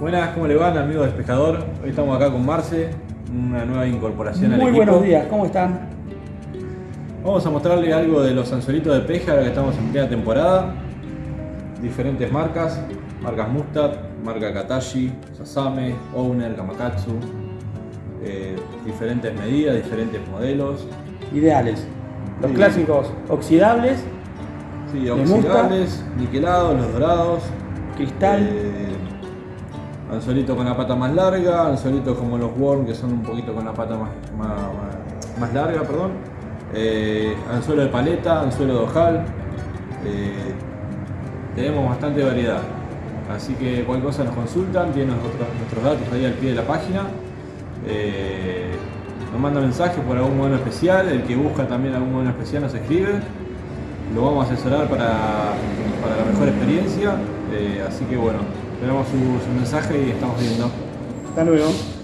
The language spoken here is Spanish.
Buenas, ¿cómo le van amigos del pescador? Hoy estamos acá con Marce, una nueva incorporación al Muy equipo. buenos días, ¿cómo están? Vamos a mostrarle algo de los anzuelitos de peje ahora que estamos en plena temporada. Diferentes marcas, marcas Mustad, marca Katashi, Sasame, Owner, Kamakatsu. eh, diferentes medidas, diferentes modelos. Ideales. Los Sí. clásicos oxidables, Sí, oxidables, niquelados, los dorados. cristal, Eh, anzuelito con la pata más larga, anzuelitos como los worm que son un poquito con la pata más, más, más- larga, perdón. Eh, anzuelo de paleta, anzuelo de ojal. Eh, tenemos bastante variedad. Así que cualquier cosa nos consultan, tienen nuestros, nuestros datos ahí al pie de la página. Eh, nos manda mensajes por algún modelo especial, el que busca también algún modelo especial nos escribe. Lo vamos a asesorar para, para la mejor experiencia. Eh, así que bueno, esperamos su, su mensaje y estamos viendo. hasta luego.